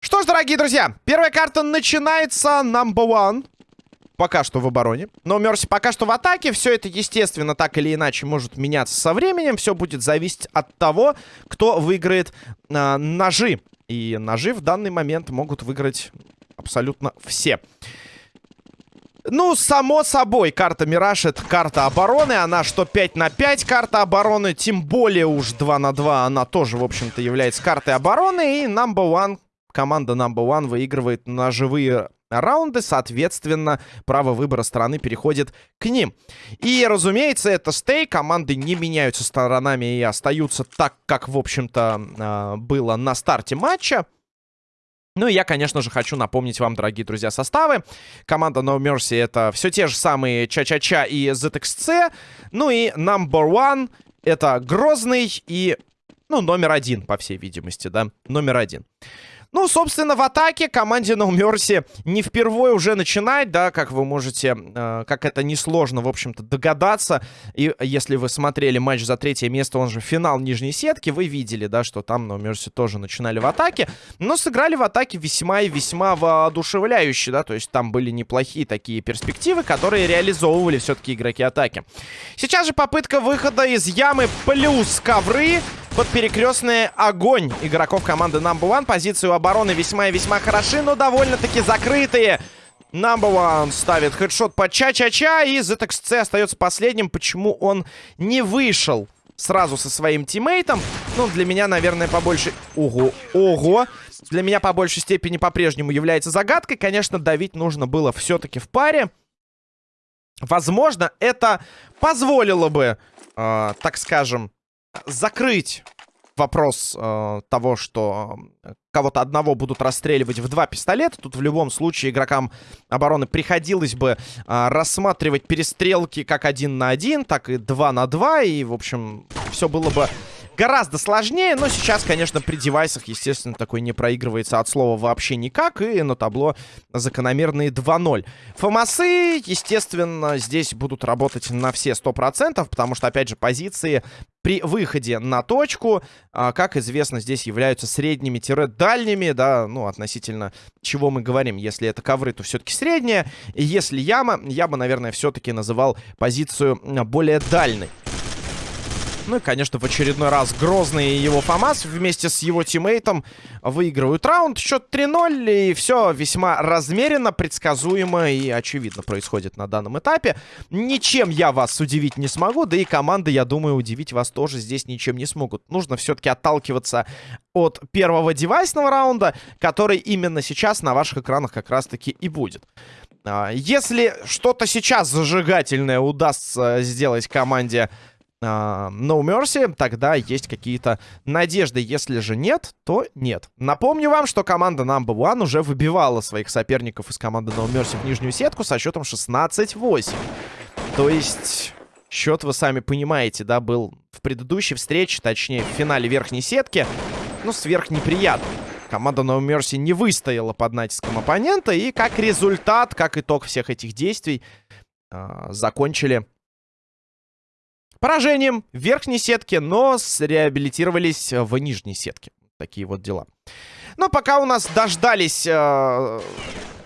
Что ж, дорогие друзья, первая карта начинается number one. Пока что в обороне. Но Мерси пока что в атаке. Все это, естественно, так или иначе может меняться со временем. Все будет зависеть от того, кто выиграет э, ножи. И ножи в данный момент могут выиграть абсолютно все. Ну, само собой, карта Мираж это карта обороны. Она что 5 на 5 карта обороны, тем более уж 2 на 2 она тоже, в общем-то, является картой обороны. И number one, команда number one выигрывает на живые раунды, соответственно, право выбора стороны переходит к ним. И, разумеется, это стей, команды не меняются сторонами и остаются так, как, в общем-то, а, было на старте матча. Ну и я, конечно же, хочу напомнить вам, дорогие друзья, составы. Команда No Mercy это все те же самые Ча-Ча-Ча и ZXC. Ну и Number One это Грозный и, ну, номер один, по всей видимости, да, номер один. Ну, собственно, в атаке команде No Mercy не впервые уже начинать, да, как вы можете, э, как это несложно, в общем-то, догадаться. И если вы смотрели матч за третье место, он же финал нижней сетки, вы видели, да, что там No Mercy тоже начинали в атаке, но сыграли в атаке весьма и весьма воодушевляюще, да, то есть там были неплохие такие перспективы, которые реализовывали все-таки игроки атаки. Сейчас же попытка выхода из ямы плюс ковры под перекрестный огонь игроков команды Number One. Позиции у обороны весьма и весьма хороши, но довольно-таки закрытые. Number One ставит хедшот по Ча-Ча-Ча, и ZXC остается последним. Почему он не вышел сразу со своим тиммейтом? Ну, для меня, наверное, побольше... Ого, ого! Для меня по большей степени по-прежнему является загадкой. Конечно, давить нужно было все-таки в паре. Возможно, это позволило бы, э, так скажем, закрыть вопрос э, того, что э, кого-то одного будут расстреливать в два пистолета. Тут в любом случае игрокам обороны приходилось бы э, рассматривать перестрелки как один на один, так и два на два. И, в общем, все было бы гораздо сложнее, но сейчас, конечно, при девайсах, естественно, такой не проигрывается от слова вообще никак, и на табло закономерные 2-0. Фомасы, естественно, здесь будут работать на все 100%, потому что, опять же, позиции при выходе на точку, а, как известно, здесь являются средними-дальними, да, ну, относительно чего мы говорим. Если это ковры, то все-таки средняя. Если яма, я бы, наверное, все-таки называл позицию более дальней. Ну и, конечно, в очередной раз Грозный и его ФАМАС вместе с его тиммейтом выигрывают раунд. Счет 3-0, и все весьма размеренно, предсказуемо и очевидно происходит на данном этапе. Ничем я вас удивить не смогу, да и команды, я думаю, удивить вас тоже здесь ничем не смогут. Нужно все-таки отталкиваться от первого девайсного раунда, который именно сейчас на ваших экранах как раз-таки и будет. А, если что-то сейчас зажигательное удастся сделать команде Uh, no Mercy, тогда есть какие-то надежды. Если же нет, то нет. Напомню вам, что команда Number One уже выбивала своих соперников из команды No Mercy в нижнюю сетку со счетом 16-8. То есть, счет, вы сами понимаете, да, был в предыдущей встрече, точнее, в финале верхней сетки, ну, сверхнеприятно. Команда No Mercy не выстояла под натиском оппонента, и как результат, как итог всех этих действий, uh, закончили Поражением в верхней сетке, но среабилитировались в нижней сетке. Такие вот дела. Но пока у нас дождались э,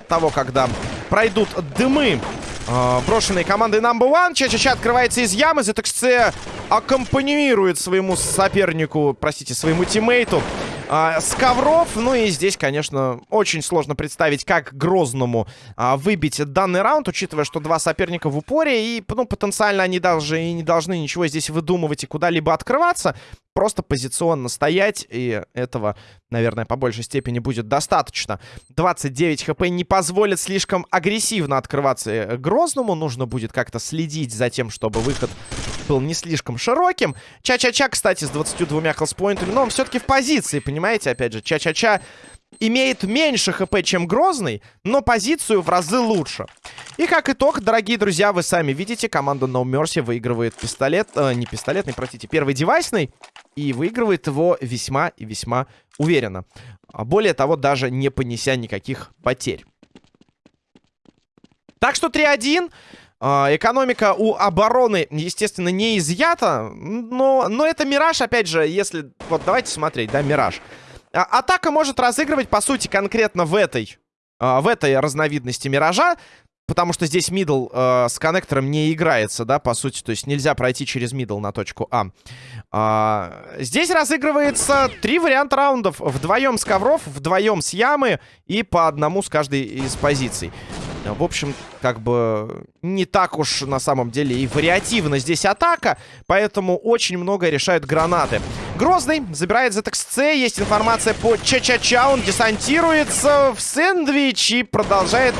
того, когда пройдут дымы э, брошенные командой Number One, Ча-Ча-Ча открывается из ямы, ZXC аккомпанирует своему сопернику, простите, своему тиммейту а, с ковров. Ну и здесь, конечно, очень сложно представить, как Грозному а, выбить данный раунд, учитывая, что два соперника в упоре. И, ну, потенциально они даже и не должны ничего здесь выдумывать и куда-либо открываться. Просто позиционно стоять, и этого, наверное, по большей степени будет достаточно. 29 хп не позволит слишком агрессивно открываться э, Грозному. Нужно будет как-то следить за тем, чтобы выход был не слишком широким. Ча-ча-ча, кстати, с 22 хелспоинтами, но он все-таки в позиции, понимаете? Опять же, Ча-ча-ча имеет меньше хп, чем Грозный, но позицию в разы лучше. И как итог, дорогие друзья, вы сами видите, команда No Mercy выигрывает пистолет, э, не пистолетный, простите, первый девайсный, и выигрывает его весьма и весьма уверенно. А более того, даже не понеся никаких потерь. Так что 3-1. Э, экономика у обороны, естественно, не изъята. Но, но это Мираж, опять же, если... Вот давайте смотреть, да, Мираж. А, атака может разыгрывать, по сути, конкретно в этой в этой разновидности Миража потому что здесь middle э, с коннектором не играется, да, по сути. То есть нельзя пройти через middle на точку А. а. Здесь разыгрывается три варианта раундов. Вдвоем с ковров, вдвоем с ямы и по одному с каждой из позиций. В общем, как бы не так уж на самом деле и вариативно здесь атака, поэтому очень много решают гранаты. Грозный забирает ZXC, есть информация по Ча-Ча-Ча, он десантируется в сэндвич и продолжает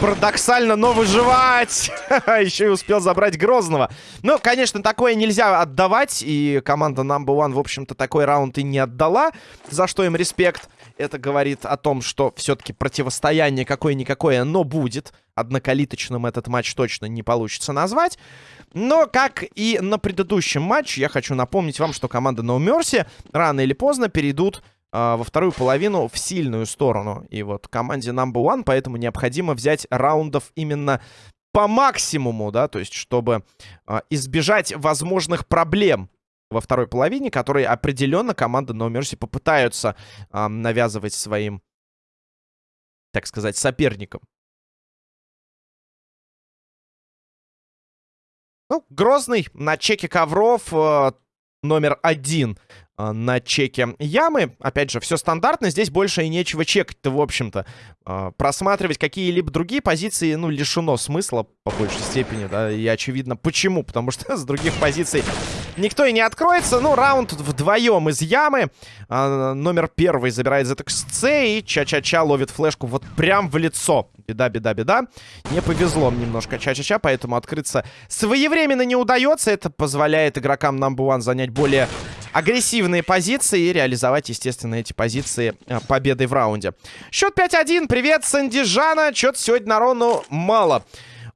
парадоксально, но выживать. Еще и успел забрать Грозного. Ну, конечно, такое нельзя отдавать. И команда Number One, в общем-то, такой раунд и не отдала. За что им респект. Это говорит о том, что все-таки противостояние какое-никакое, но будет. Однокалиточным этот матч точно не получится назвать. Но, как и на предыдущем матче, я хочу напомнить вам, что команда No Mercy рано или поздно перейдут а, во вторую половину в сильную сторону. И вот команде number one, поэтому необходимо взять раундов именно по максимуму, да, то есть чтобы э, избежать возможных проблем во второй половине, которые определенно команда No Mercy попытаются э, навязывать своим, так сказать, соперникам. Ну, Грозный на чеке ковров э, номер один а, на чеке ямы. Опять же, все стандартно, здесь больше и нечего чекать-то, в общем-то. А, просматривать какие-либо другие позиции, ну, лишено смысла по большей степени, да, и очевидно почему, потому что с других позиций никто и не откроется. Ну, раунд вдвоем из ямы. А, номер первый забирает ZXC и Ча-Ча-Ча ловит флешку вот прям в лицо. Беда, беда, беда. Не повезло немножко Ча-Ча-Ча, поэтому открыться своевременно не удается. Это позволяет игрокам Number One занять более агрессивные позиции и реализовать, естественно, эти позиции э, победой в раунде. Счет 5-1. Привет, Сандижана. Чё-то сегодня народу мало.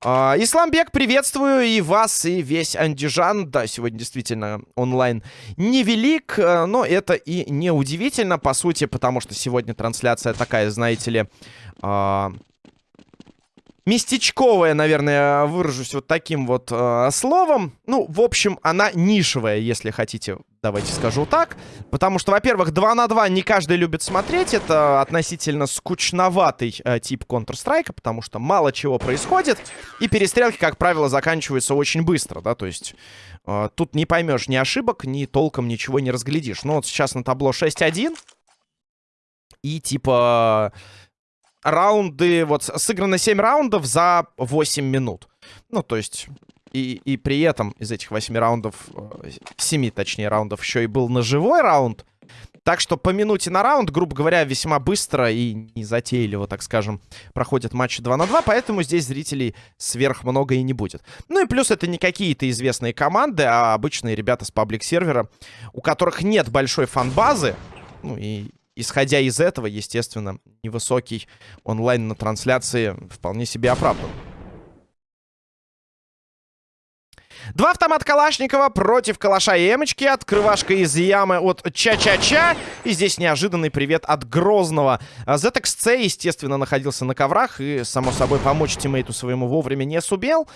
Uh, Исламбек, приветствую и вас, и весь Андижан. Да, сегодня действительно онлайн невелик, э, но это и не удивительно, по сути, потому что сегодня трансляция такая, знаете ли, uh, местечковая, наверное, выражусь вот таким вот э, словом. Ну, в общем, она нишевая, если хотите, давайте скажу так. Потому что, во-первых, 2 на 2 не каждый любит смотреть. Это относительно скучноватый э, тип Counter-Strike, потому что мало чего происходит. И перестрелки, как правило, заканчиваются очень быстро, да, то есть... Э, тут не поймешь ни ошибок, ни толком ничего не разглядишь. Ну, вот сейчас на табло 6-1. И типа раунды, вот сыграно 7 раундов за 8 минут. Ну, то есть... И, и при этом из этих 8 раундов, 7 э, точнее раундов, еще и был ножевой раунд. Так что по минуте на раунд, грубо говоря, весьма быстро и незатейливо, так скажем, проходят матчи 2 на 2, поэтому здесь зрителей сверх много и не будет. Ну и плюс это не какие-то известные команды, а обычные ребята с паблик-сервера, у которых нет большой фан-базы, ну и исходя из этого, естественно, невысокий онлайн на трансляции вполне себе оправдан. Два автомата Калашникова против Калаша и Эмочки. Открывашка из ямы от Ча-Ча-Ча. И здесь неожиданный привет от Грозного. ZXC, естественно, находился на коврах. И, само собой, помочь тиммейту своему вовремя не сумел.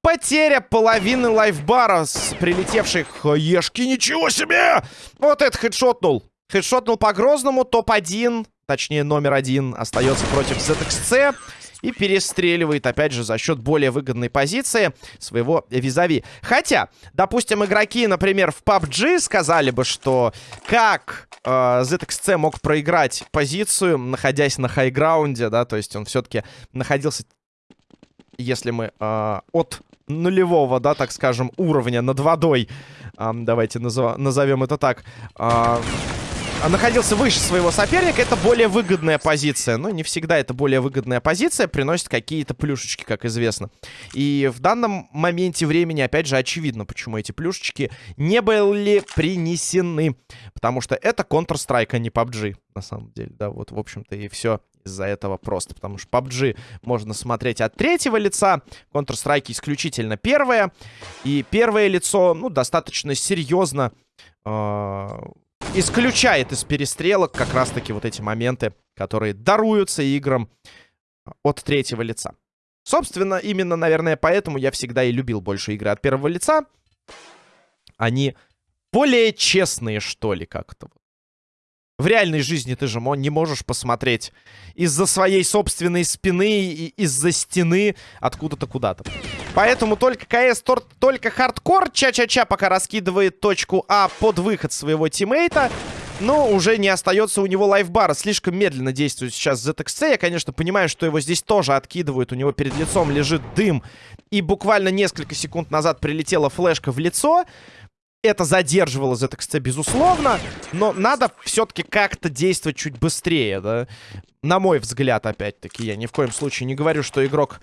Потеря половины лайфбара с прилетевших ешки. Ничего себе! Вот это хедшотнул. Хедшотнул по Грозному. Топ-1, точнее номер один, остается против ZXC. И перестреливает, опять же, за счет более выгодной позиции своего визави. Хотя, допустим, игроки, например, в PUBG сказали бы, что как э, ZXC мог проиграть позицию, находясь на хайграунде, да, то есть он все-таки находился, если мы э, от нулевого, да, так скажем, уровня над водой, э, давайте назов назовем это так, э, находился выше своего соперника, это более выгодная позиция. Но не всегда это более выгодная позиция приносит какие-то плюшечки, как известно. И в данном моменте времени, опять же, очевидно, почему эти плюшечки не были принесены. Потому что это Counter-Strike, а не PUBG, на самом деле. Да, вот, в общем-то, и все из-за этого просто. Потому что PUBG можно смотреть от третьего лица, Counter-Strike исключительно первое. И первое лицо, ну, достаточно серьезно... Э исключает из перестрелок как раз-таки вот эти моменты, которые даруются играм от третьего лица. Собственно, именно, наверное, поэтому я всегда и любил больше игры от первого лица. Они более честные, что ли, как-то. В реальной жизни ты же не можешь посмотреть из-за своей собственной спины и из-за стены откуда-то куда-то. Поэтому только КС, только хардкор. Ча-ча-ча пока раскидывает точку А под выход своего тиммейта. Но уже не остается у него лайфбара. Слишком медленно действует сейчас ZXC. Я, конечно, понимаю, что его здесь тоже откидывают. У него перед лицом лежит дым. И буквально несколько секунд назад прилетела флешка в лицо. Это задерживало ZXC, безусловно. Но надо все-таки как-то действовать чуть быстрее, да? На мой взгляд, опять-таки. Я ни в коем случае не говорю, что игрок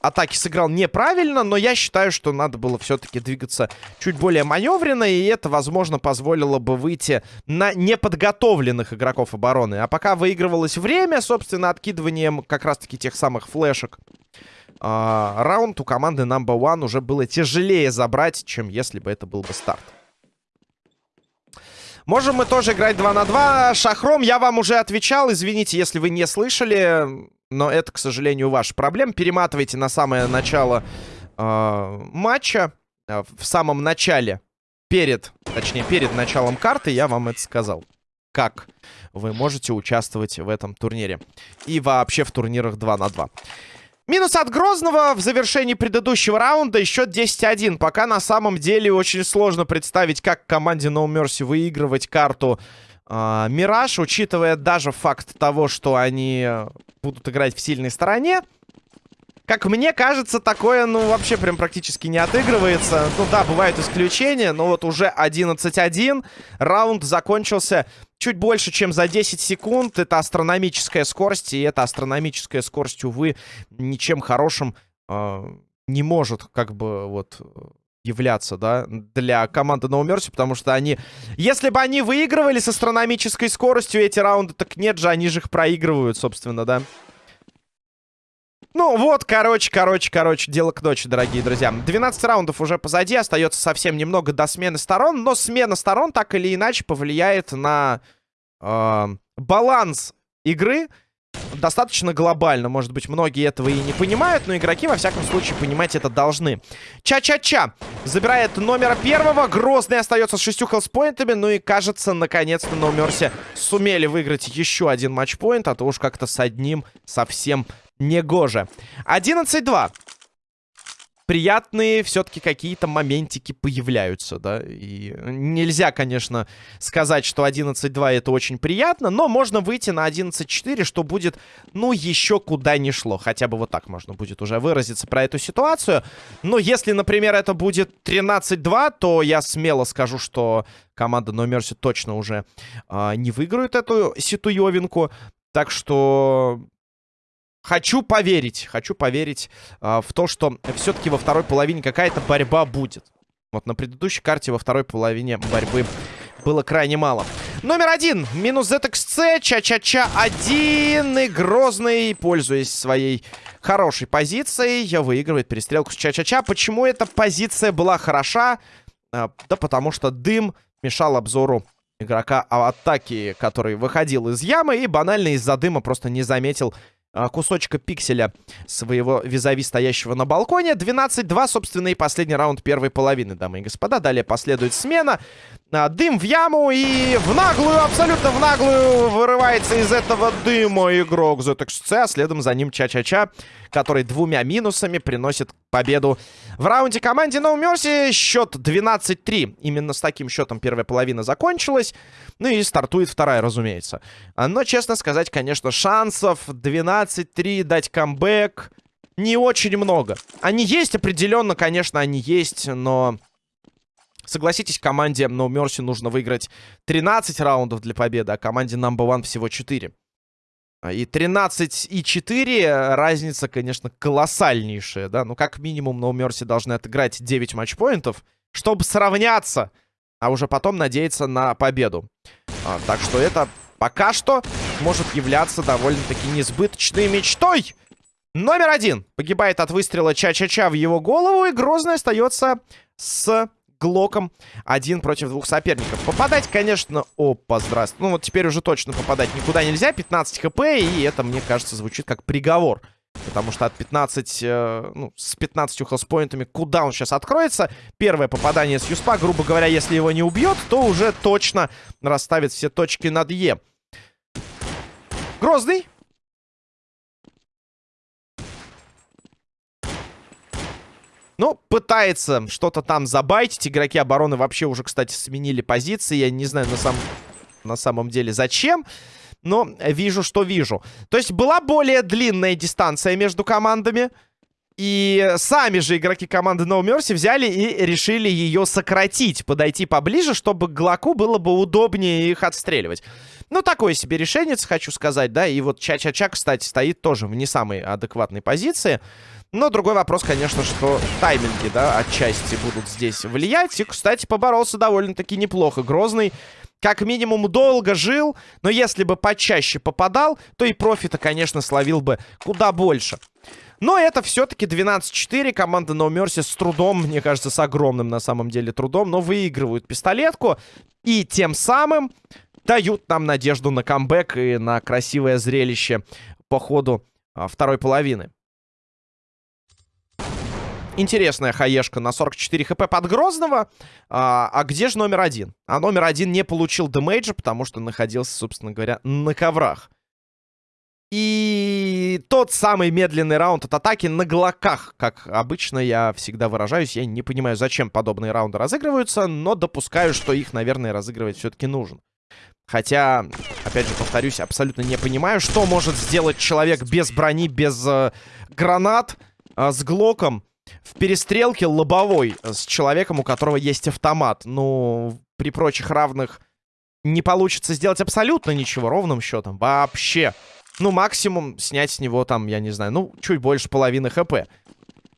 атаки сыграл неправильно, но я считаю, что надо было все-таки двигаться чуть более маневренно, и это, возможно, позволило бы выйти на неподготовленных игроков обороны. А пока выигрывалось время, собственно, откидыванием как раз-таки тех самых флешек, э, раунд у команды Number One уже было тяжелее забрать, чем если бы это был бы старт. Можем мы тоже играть 2 на 2. Шахром, я вам уже отвечал. Извините, если вы не слышали но это, к сожалению, ваша проблема. Перематывайте на самое начало э, матча. Э, в самом начале, перед, точнее, перед началом карты я вам это сказал. Как вы можете участвовать в этом турнире. И вообще в турнирах 2 на 2. Минус от Грозного в завершении предыдущего раунда. Счет 10-1. Пока на самом деле очень сложно представить, как команде No Mercy выигрывать карту э, Мираж. Учитывая даже факт того, что они будут играть в сильной стороне. Как мне кажется, такое, ну, вообще прям практически не отыгрывается. Ну да, бывают исключения, но вот уже 11-1. Раунд закончился чуть больше, чем за 10 секунд. Это астрономическая скорость, и эта астрономическая скорость, увы, ничем хорошим э, не может, как бы, вот являться, да, для команды No Mercy, потому что они... Если бы они выигрывали с астрономической скоростью эти раунды, так нет же, они же их проигрывают, собственно, да. Ну вот, короче, короче, короче, дело к ночи, дорогие друзья. 12 раундов уже позади, остается совсем немного до смены сторон, но смена сторон так или иначе повлияет на э, баланс игры, достаточно глобально. Может быть, многие этого и не понимают, но игроки, во всяком случае, понимать это должны. Ча-ча-ча забирает номера первого. Грозный остается с шестью хелспоинтами. Ну и, кажется, наконец-то на Мерси сумели выиграть еще один матчпоинт, а то уж как-то с одним совсем негоже. 11-2 приятные все-таки какие-то моментики появляются, да. И нельзя, конечно, сказать, что 11-2 это очень приятно, но можно выйти на 11-4, что будет, ну, еще куда ни шло. Хотя бы вот так можно будет уже выразиться про эту ситуацию. Но если, например, это будет 13-2, то я смело скажу, что команда Номерси точно уже э, не выиграет эту ситуевинку. Так что Хочу поверить, хочу поверить э, в то, что все-таки во второй половине какая-то борьба будет. Вот на предыдущей карте во второй половине борьбы было крайне мало. Номер один. Минус ZXC. Ча-ча-ча. Один. И Грозный, пользуясь своей хорошей позицией, выигрывает перестрелку с Ча-ча-ча. Почему эта позиция была хороша? А, да потому что дым мешал обзору игрока атаки, который выходил из ямы и банально из-за дыма просто не заметил кусочка пикселя своего визави, стоящего на балконе. 12-2, собственно, и последний раунд первой половины, дамы и господа. Далее последует смена. Дым в яму и в наглую, абсолютно в наглую вырывается из этого дыма игрок ZXC. А следом за ним Ча-Ча-Ча, который двумя минусами приносит победу в раунде команде No Mercy. Счет 12-3. Именно с таким счетом первая половина закончилась. Ну и стартует вторая, разумеется. Но, честно сказать, конечно, шансов 12-3 дать камбэк не очень много. Они есть определенно, конечно, они есть, но... Согласитесь, команде No Mercy нужно выиграть 13 раундов для победы, а команде Number One всего 4. И 13 и 4 разница, конечно, колоссальнейшая, да. Ну, как минимум, No Mercy должны отыграть 9 матчпоинтов, чтобы сравняться, а уже потом надеяться на победу. А, так что это пока что может являться довольно-таки несбыточной мечтой. Номер один погибает от выстрела Ча-Ча-Ча в его голову, и Грозный остается с Глоком один против двух соперников. Попадать, конечно... Опа, здравствуй. Ну вот теперь уже точно попадать никуда нельзя. 15 хп, и это, мне кажется, звучит как приговор Потому что от 15, э, ну, с 15 хелспоинтами, куда он сейчас откроется? Первое попадание с Юспа, грубо говоря, если его не убьет, то уже точно расставит все точки над Е. Грозный. Ну, пытается что-то там забайтить. Игроки обороны вообще уже, кстати, сменили позиции. Я не знаю на, сам... на самом деле зачем. Но вижу, что вижу. То есть была более длинная дистанция между командами. И сами же игроки команды No Mercy взяли и решили ее сократить, подойти поближе, чтобы Глаку было бы удобнее их отстреливать. Ну, такое себе решение, хочу сказать, да. И вот Ча-Ча-Ча, кстати, стоит тоже в не самой адекватной позиции. Но другой вопрос, конечно, что тайминги, да, отчасти будут здесь влиять. И, кстати, поборолся довольно-таки неплохо. Грозный, как минимум, долго жил. Но если бы почаще попадал, то и профита, конечно, словил бы куда больше. Но это все-таки 12-4. Команда No Mercy с трудом, мне кажется, с огромным на самом деле трудом, но выигрывают пистолетку. И тем самым дают нам надежду на камбэк и на красивое зрелище по ходу а, второй половины. Интересная хаешка на 44 хп под Грозного. А, а где же номер один? А номер один не получил демейджа, потому что находился, собственно говоря, на коврах. И тот самый медленный раунд от атаки на глоках. Как обычно я всегда выражаюсь. Я не понимаю, зачем подобные раунды разыгрываются, но допускаю, что их, наверное, разыгрывать все-таки нужно. Хотя, опять же, повторюсь, абсолютно не понимаю, что может сделать человек без брони, без э, гранат, э, с глоком в перестрелке лобовой с человеком, у которого есть автомат. Ну, при прочих равных не получится сделать абсолютно ничего ровным счетом. Вообще. Ну, максимум снять с него там, я не знаю, ну, чуть больше половины хп.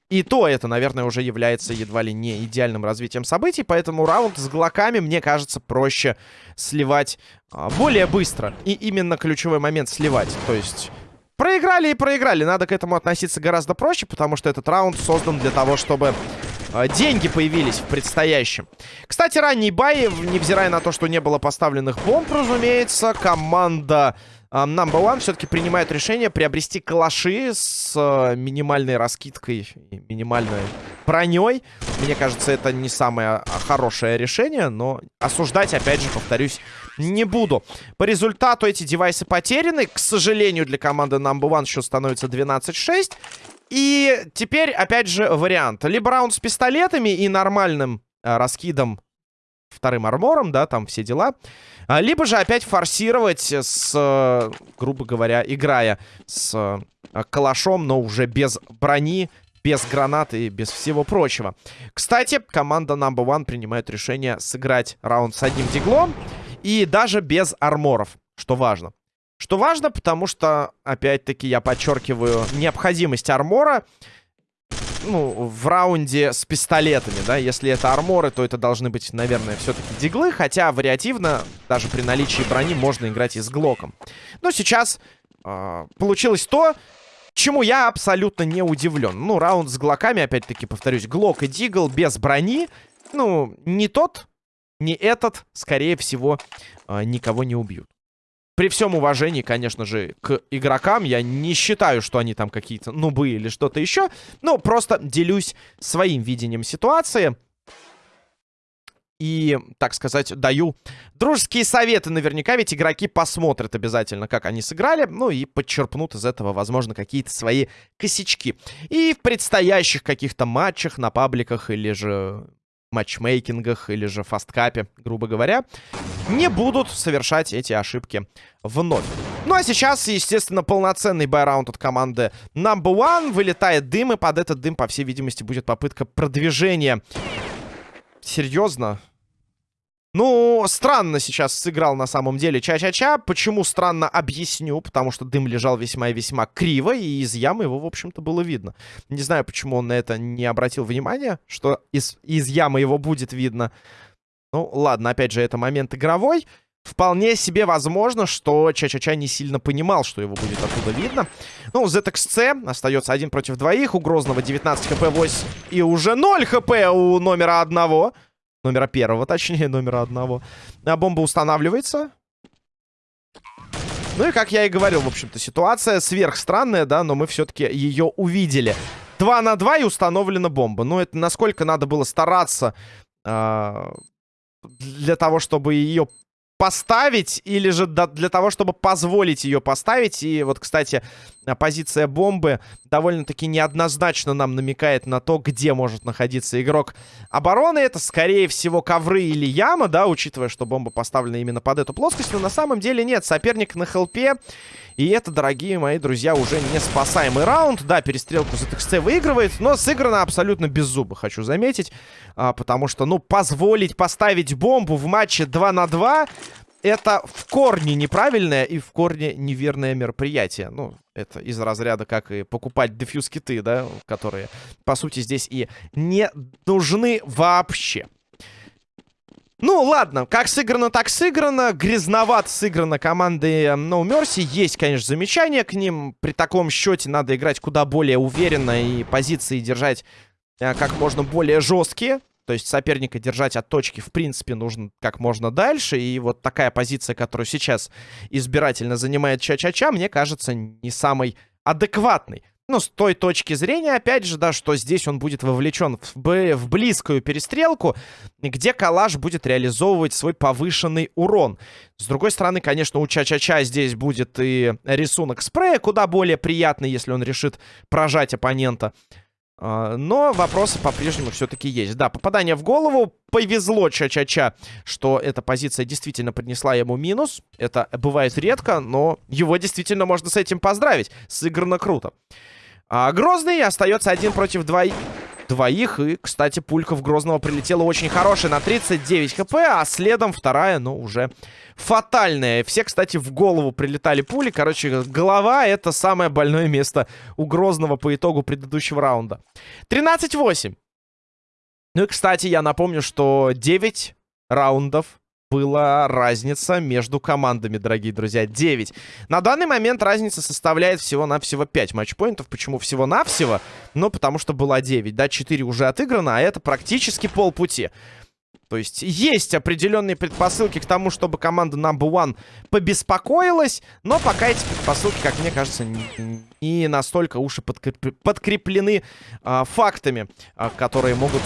И то это, наверное, уже является едва ли не идеальным развитием событий, поэтому раунд с глоками, мне кажется, проще сливать а, более быстро. И именно ключевой момент сливать. То есть Проиграли и проиграли. Надо к этому относиться гораздо проще, потому что этот раунд создан для того, чтобы э, деньги появились в предстоящем. Кстати, ранний бай, невзирая на то, что не было поставленных бомб, разумеется, команда Number One все-таки принимает решение приобрести калаши с э, минимальной раскидкой минимальной броней. Мне кажется, это не самое хорошее решение, но осуждать, опять же, повторюсь, не буду. По результату эти девайсы потеряны. К сожалению, для команды Number One счет становится 12-6. И теперь, опять же, вариант. Либо раунд с пистолетами и нормальным э, раскидом вторым армором, да, там все дела. А, либо же опять форсировать с, грубо говоря, играя с э, калашом, но уже без брони, без гранат и без всего прочего. Кстати, команда Number One принимает решение сыграть раунд с одним диглом. И даже без арморов, что важно. Что важно, потому что, опять-таки, я подчеркиваю необходимость армора ну, в раунде с пистолетами, да, если это арморы, то это должны быть, наверное, все-таки диглы, хотя вариативно, даже при наличии брони, можно играть и с глоком. Но сейчас э, получилось то, чему я абсолютно не удивлен. Ну, раунд с глоками, опять-таки, повторюсь, глок и дигл без брони, ну, не тот не этот, скорее всего, а, никого не убьют. При всем уважении, конечно же, к игрокам, я не считаю, что они там какие-то нубы или что-то еще. Ну, просто делюсь своим видением ситуации. И, так сказать, даю дружеские советы. Наверняка ведь игроки посмотрят обязательно, как они сыграли. Ну и подчерпнут из этого, возможно, какие-то свои косячки. И в предстоящих каких-то матчах на пабликах или же матчмейкингах или же фасткапе, грубо говоря, не будут совершать эти ошибки вновь. Ну а сейчас, естественно, полноценный байраунд от команды Number One. Вылетает дым, и под этот дым, по всей видимости, будет попытка продвижения. Серьезно? Ну, странно сейчас сыграл на самом деле Ча-Ча-Ча. Почему странно, объясню. Потому что дым лежал весьма и весьма криво, и из ямы его, в общем-то, было видно. Не знаю, почему он на это не обратил внимания, что из, из ямы его будет видно. Ну, ладно, опять же, это момент игровой. Вполне себе возможно, что Ча-Ча-Ча не сильно понимал, что его будет оттуда видно. Ну, ZXC остается один против двоих. У Грозного 19 хп, 8 и уже 0 хп у номера одного. Номера первого, точнее, номера одного. А бомба устанавливается. Ну и, как я и говорил, в общем-то, ситуация сверхстранная, да, но мы все-таки ее увидели. 2 на 2 и установлена бомба. Ну, это насколько надо было стараться э, для того, чтобы ее поставить, или же для того, чтобы позволить ее поставить. И вот, кстати, позиция бомбы довольно-таки неоднозначно нам намекает на то, где может находиться игрок обороны. Это, скорее всего, ковры или яма, да, учитывая, что бомба поставлена именно под эту плоскость. Но на самом деле нет, соперник на хелпе. И это, дорогие мои друзья, уже не спасаемый раунд. Да, перестрелку за TXC выигрывает, но сыграно абсолютно без зуба, хочу заметить. А, потому что, ну, позволить поставить бомбу в матче 2 на 2 это в корне неправильное и в корне неверное мероприятие. Ну, это из разряда, как и покупать дефьюз-киты, да, которые, по сути, здесь и не нужны вообще. Ну, ладно, как сыграно, так сыграно. Грязновато сыграно командой No Mercy. Есть, конечно, замечания к ним. При таком счете надо играть куда более уверенно и позиции держать э, как можно более жесткие. То есть соперника держать от точки, в принципе, нужно как можно дальше. И вот такая позиция, которую сейчас избирательно занимает Ча-Ча-Ча, мне кажется, не самой адекватной. Ну, с той точки зрения, опять же, да, что здесь он будет вовлечен в, в близкую перестрелку, где Калаш будет реализовывать свой повышенный урон. С другой стороны, конечно, у Ча-Ча-Ча здесь будет и рисунок спрея, куда более приятный, если он решит прожать оппонента. А, но вопросы по-прежнему все-таки есть. Да, попадание в голову. Повезло Ча-Ча-Ча, что эта позиция действительно принесла ему минус. Это бывает редко, но его действительно можно с этим поздравить. Сыграно круто. А Грозный остается один против двоих. Двоих. И, кстати, пулька в Грозного прилетела очень хорошая на 39 хп, а следом вторая, ну, уже фатальная. Все, кстати, в голову прилетали пули. Короче, голова — это самое больное место у Грозного по итогу предыдущего раунда. 13-8. Ну и, кстати, я напомню, что 9 раундов была разница между командами, дорогие друзья. 9. На данный момент разница составляет всего-навсего 5 матчпоинтов. Почему всего-навсего? Ну, потому что была 9. Да, 4 уже отыграно, а это практически полпути. То есть есть определенные предпосылки к тому, чтобы команда Number One побеспокоилась, но пока эти предпосылки, как мне кажется, не, настолько уж и подкреп... подкреплены а, фактами, а, которые могут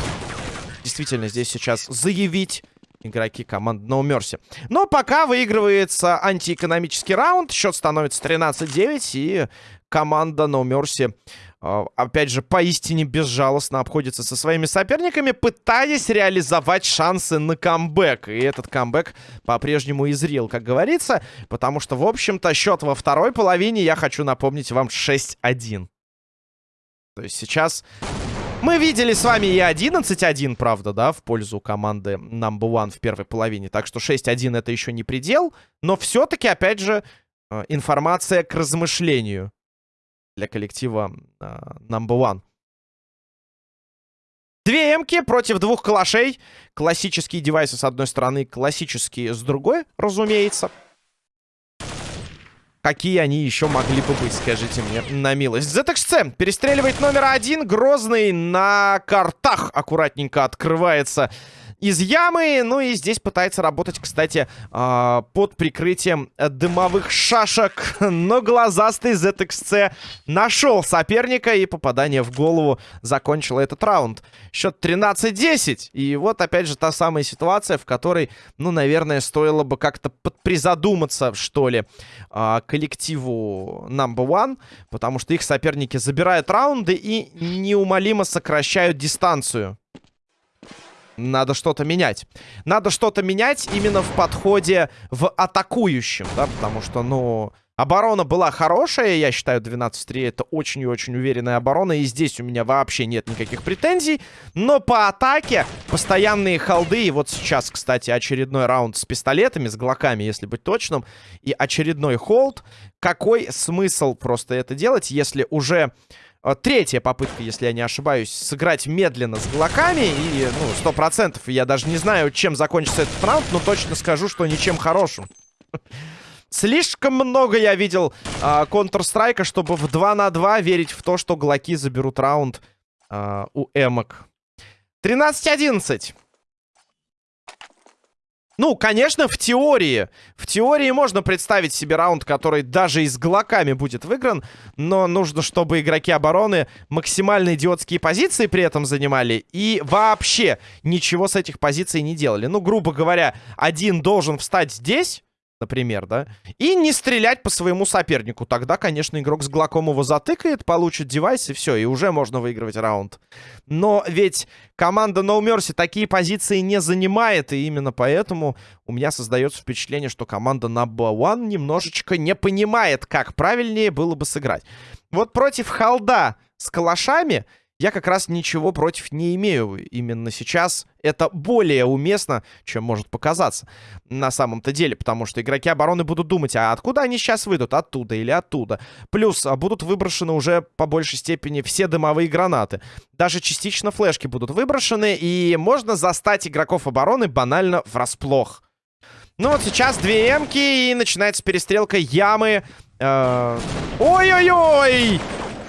действительно здесь сейчас заявить игроки команды No Mercy. Но пока выигрывается антиэкономический раунд. Счет становится 13-9. И команда No Mercy, э, опять же, поистине безжалостно обходится со своими соперниками, пытаясь реализовать шансы на камбэк. И этот камбэк по-прежнему изрел, как говорится. Потому что, в общем-то, счет во второй половине, я хочу напомнить вам, 6-1. То есть сейчас мы видели с вами и 11-1, правда, да, в пользу команды Number One в первой половине. Так что 6-1 это еще не предел. Но все-таки, опять же, э, информация к размышлению для коллектива э, Number One. Две эмки против двух калашей. Классические девайсы с одной стороны, классические с другой, разумеется. Какие они еще могли бы быть, скажите мне, на милость. ZXC перестреливает номер один. Грозный на картах аккуратненько открывается из ямы. Ну и здесь пытается работать, кстати, э, под прикрытием дымовых шашек. Но глазастый ZXC нашел соперника и попадание в голову закончило этот раунд. Счет 13-10. И вот опять же та самая ситуация, в которой, ну, наверное, стоило бы как-то призадуматься, что ли, э, коллективу Number One. Потому что их соперники забирают раунды и неумолимо сокращают дистанцию. Надо что-то менять. Надо что-то менять именно в подходе в атакующем, да, потому что, ну... Оборона была хорошая, я считаю, 12-3 это очень и очень уверенная оборона, и здесь у меня вообще нет никаких претензий. Но по атаке постоянные холды, и вот сейчас, кстати, очередной раунд с пистолетами, с глоками, если быть точным, и очередной холд. Какой смысл просто это делать, если уже третья попытка, если я не ошибаюсь, сыграть медленно с глоками. И, ну, сто процентов. Я даже не знаю, чем закончится этот раунд, но точно скажу, что ничем хорошим. Слишком много я видел э, Counter-Strike, чтобы в 2 на 2 верить в то, что глоки заберут раунд э, у эмок. 13-11. Ну, конечно, в теории. В теории можно представить себе раунд, который даже и с глоками будет выигран. Но нужно, чтобы игроки обороны максимально идиотские позиции при этом занимали. И вообще ничего с этих позиций не делали. Ну, грубо говоря, один должен встать здесь например, да, и не стрелять по своему сопернику. Тогда, конечно, игрок с Глоком его затыкает, получит девайс, и все, и уже можно выигрывать раунд. Но ведь команда No Mercy такие позиции не занимает, и именно поэтому у меня создается впечатление, что команда Number One немножечко не понимает, как правильнее было бы сыграть. Вот против Халда с калашами я как раз ничего против не имею. Именно сейчас это более уместно, чем может показаться на самом-то деле. Потому что игроки обороны будут думать, а откуда они сейчас выйдут? Оттуда или оттуда? Плюс а, будут выброшены уже по большей степени все дымовые гранаты. Даже частично флешки будут выброшены. И можно застать игроков обороны банально врасплох. Ну вот сейчас две эмки и начинается перестрелка ямы. Э, ой-ой-ой!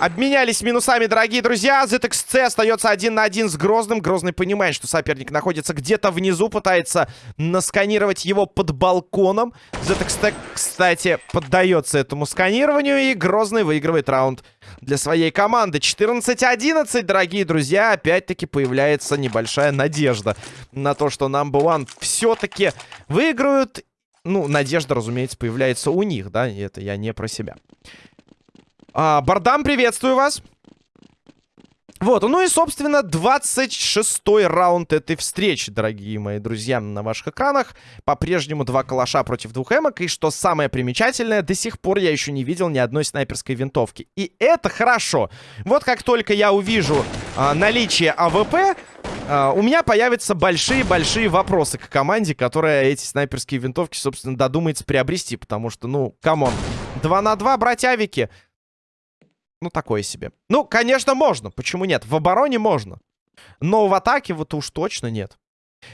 Обменялись минусами, дорогие друзья. ZXC остается один на один с Грозным. Грозный понимает, что соперник находится где-то внизу. Пытается насканировать его под балконом. ZXC, кстати, поддается этому сканированию. И Грозный выигрывает раунд для своей команды. 14-11, дорогие друзья. Опять-таки появляется небольшая надежда на то, что Number One все-таки выиграют. Ну, надежда, разумеется, появляется у них, да. Это я не про себя. А, Бардам, приветствую вас. Вот, ну и, собственно, 26-й раунд этой встречи, дорогие мои друзья, на ваших экранах. По-прежнему два калаша против двух эмок. И что самое примечательное, до сих пор я еще не видел ни одной снайперской винтовки. И это хорошо. Вот как только я увижу а, наличие АВП, а, у меня появятся большие-большие вопросы к команде, которая эти снайперские винтовки, собственно, додумается приобрести. Потому что, ну, come on, 2 на 2, братьявики... Ну, такое себе. Ну, конечно, можно. Почему нет? В обороне можно. Но в атаке вот уж точно нет.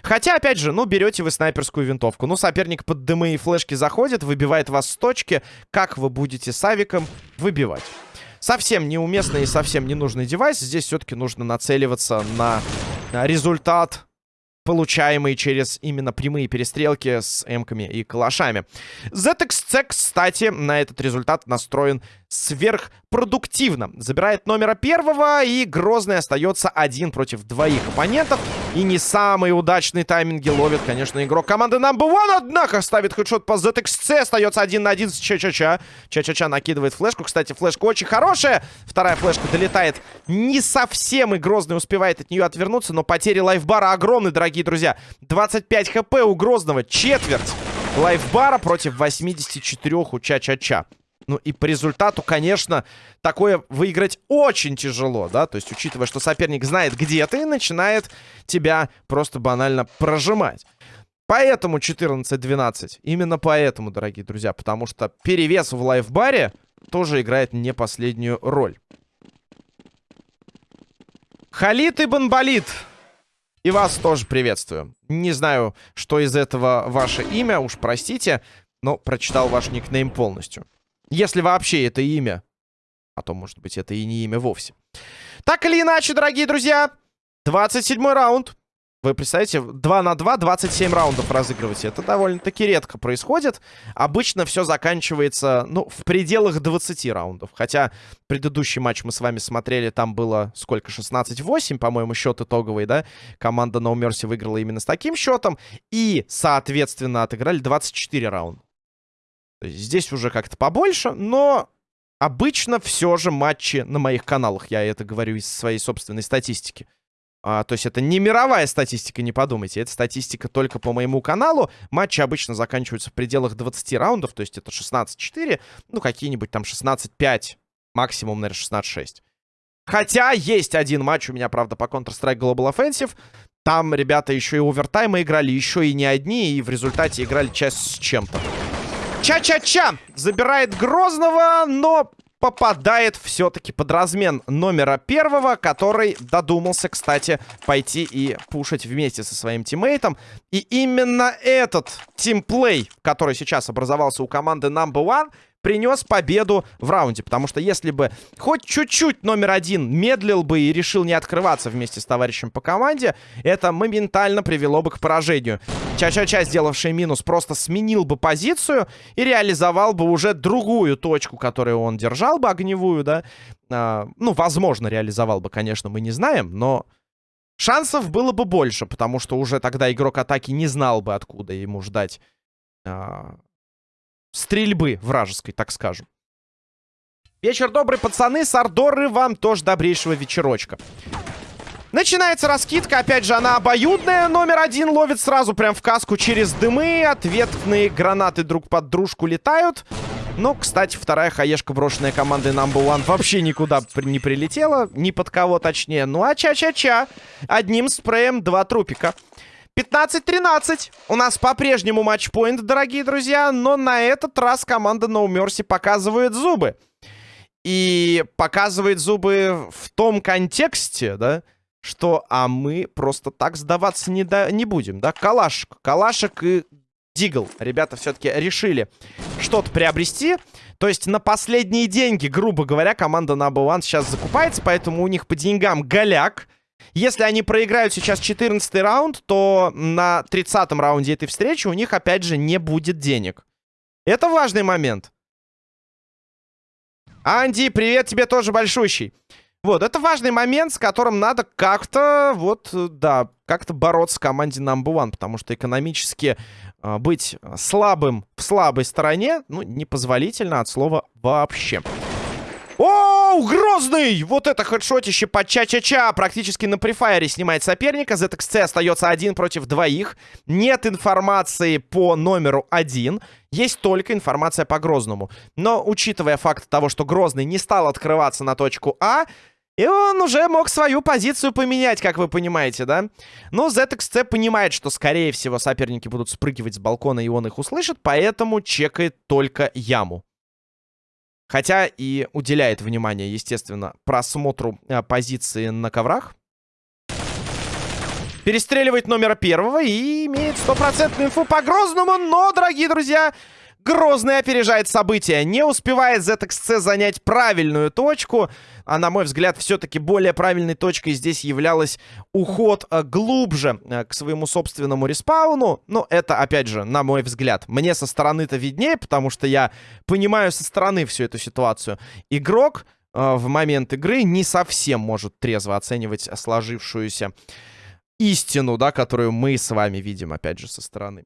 Хотя, опять же, ну, берете вы снайперскую винтовку. Ну, соперник под дымы и флешки заходит, выбивает вас с точки. Как вы будете с авиком выбивать? Совсем неуместный и совсем ненужный девайс. Здесь все-таки нужно нацеливаться на результат получаемые через именно прямые перестрелки с эмками и калашами. ZXC, кстати, на этот результат настроен сверхпродуктивно. Забирает номера первого, и Грозный остается один против двоих оппонентов. И не самые удачные тайминги ловит, конечно, игрок команды Number One, однако ставит хедшот по ZXC, остается один на один с Ча-Ча-Ча. Ча-Ча-Ча накидывает флешку, кстати, флешка очень хорошая. Вторая флешка долетает не совсем, и Грозный успевает от нее отвернуться, но потери лайфбара огромны, дорогие друзья. 25 хп у Грозного, четверть лайфбара против 84 у Ча-Ча-Ча. Ну и по результату, конечно, такое выиграть очень тяжело, да? То есть, учитывая, что соперник знает, где ты, начинает тебя просто банально прожимать. Поэтому 14-12. Именно поэтому, дорогие друзья. Потому что перевес в лайфбаре тоже играет не последнюю роль. Халид и Бонболит. И вас тоже приветствую. Не знаю, что из этого ваше имя, уж простите, но прочитал ваш никнейм полностью. Если вообще это имя. А то, может быть, это и не имя вовсе. Так или иначе, дорогие друзья, 27 раунд. Вы представляете, 2 на 2, 27 раундов разыгрывать. Это довольно-таки редко происходит. Обычно все заканчивается, ну, в пределах 20 раундов. Хотя предыдущий матч мы с вами смотрели, там было сколько? 16-8, по-моему, счет итоговый, да? Команда No Mercy выиграла именно с таким счетом. И, соответственно, отыграли 24 раунда. Здесь уже как-то побольше, но обычно все же матчи на моих каналах. Я это говорю из своей собственной статистики. А, то есть это не мировая статистика, не подумайте. Это статистика только по моему каналу. Матчи обычно заканчиваются в пределах 20 раундов. То есть это 16-4, ну какие-нибудь там 16-5, максимум, наверное, 16-6. Хотя есть один матч у меня, правда, по Counter-Strike Global Offensive. Там ребята еще и овертаймы играли, еще и не одни, и в результате играли часть с чем-то. Ча-ча-ча! Забирает Грозного, но попадает все-таки под размен номера первого, который додумался, кстати, пойти и пушить вместе со своим тиммейтом. И именно этот тимплей, который сейчас образовался у команды Number One, принес победу в раунде. Потому что если бы хоть чуть-чуть номер один медлил бы и решил не открываться вместе с товарищем по команде, это моментально привело бы к поражению. Ча-ча-ча, сделавший минус, просто сменил бы позицию и реализовал бы уже другую точку, которую он держал бы, огневую, да. А, ну, возможно, реализовал бы, конечно, мы не знаем, но шансов было бы больше, потому что уже тогда игрок атаки не знал бы, откуда ему ждать а, стрельбы вражеской, так скажем. Вечер добрый, пацаны. Сардоры, вам тоже добрейшего вечерочка. Начинается раскидка. Опять же, она обоюдная. Номер один ловит сразу прям в каску через дымы. Ответные гранаты друг под дружку летают. Но, кстати, вторая хаешка, брошенная командой Number One, вообще никуда не прилетела. Ни под кого, точнее. Ну, а ча-ча-ча. Одним спреем два трупика. 15-13. У нас по-прежнему матчпоинт, дорогие друзья. Но на этот раз команда No Mercy показывает зубы. И показывает зубы в том контексте, да, что а мы просто так сдаваться не, да, не будем, да? Калашек, Калашек и Дигл. Ребята все-таки решили что-то приобрести. То есть на последние деньги, грубо говоря, команда Number One сейчас закупается, поэтому у них по деньгам голяк. Если они проиграют сейчас 14 раунд, то на 30 раунде этой встречи у них, опять же, не будет денег. Это важный момент. Анди, привет тебе тоже большущий. Вот, это важный момент, с которым надо как-то, вот, да, как-то бороться команде number one, потому что экономически э, быть слабым в слабой стороне, ну, непозволительно от слова вообще. Оу, Грозный! Вот это хедшотище по ча-ча-ча. Практически на префайре снимает соперника. ZXC остается один против двоих. Нет информации по номеру один. Есть только информация по Грозному. Но, учитывая факт того, что Грозный не стал открываться на точку А, и он уже мог свою позицию поменять, как вы понимаете, да? Но ZXC понимает, что, скорее всего, соперники будут спрыгивать с балкона, и он их услышит, поэтому чекает только яму. Хотя и уделяет внимание, естественно, просмотру э, позиции на коврах. Перестреливает номера первого и имеет стопроцентную инфу по Грозному. Но, дорогие друзья, Грозный опережает события. Не успевает ZXC занять правильную точку. А, на мой взгляд, все-таки более правильной точкой здесь являлась уход а, глубже а, к своему собственному респауну. Но это, опять же, на мой взгляд, мне со стороны-то виднее, потому что я понимаю со стороны всю эту ситуацию. Игрок а, в момент игры не совсем может трезво оценивать сложившуюся истину, да, которую мы с вами видим, опять же, со стороны.